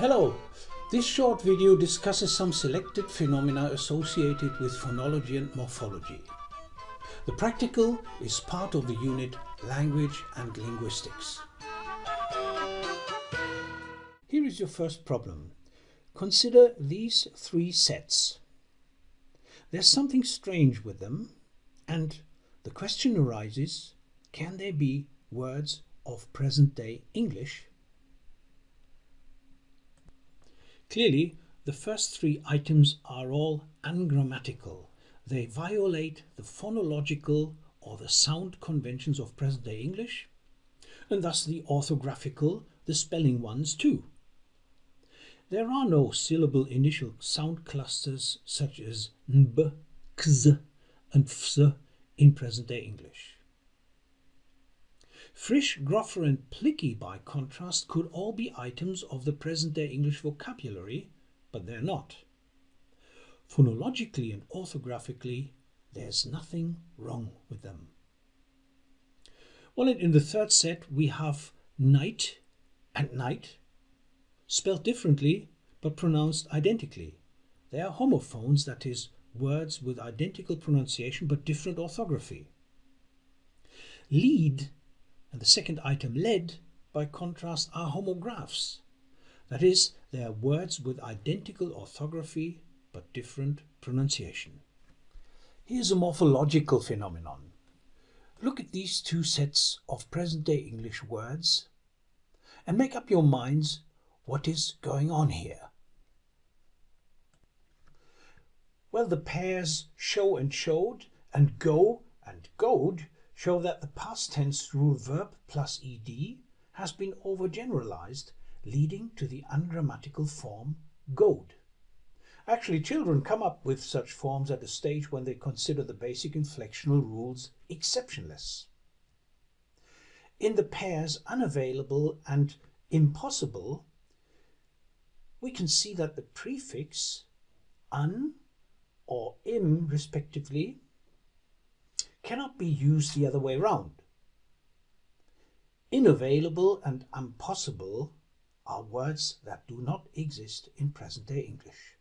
Hello! This short video discusses some selected phenomena associated with phonology and morphology. The practical is part of the unit Language and Linguistics. Here is your first problem. Consider these three sets. There's something strange with them and the question arises, can they be words of present-day English? Clearly, the first three items are all ungrammatical. They violate the phonological or the sound conventions of present-day English, and thus the orthographical, the spelling ones too. There are no syllable initial sound clusters such as nb, kz and fs in present-day English. Frisch, Groffer and Plicky, by contrast, could all be items of the present-day English vocabulary, but they're not. Phonologically and orthographically, there's nothing wrong with them. Well, in the third set, we have knight and night, spelled differently but pronounced identically. They are homophones, that is, words with identical pronunciation but different orthography. Lead and the second item led, by contrast, are homographs. That is, they are words with identical orthography but different pronunciation. Here's a morphological phenomenon. Look at these two sets of present-day English words and make up your minds what is going on here? Well, the pairs show and showed and go and goed show that the past tense rule verb plus ed has been overgeneralized, leading to the ungrammatical form goed. Actually, children come up with such forms at a stage when they consider the basic inflectional rules exceptionless. In the pairs unavailable and impossible, we can see that the prefix un or im respectively cannot be used the other way round. Inavailable and impossible are words that do not exist in present-day English.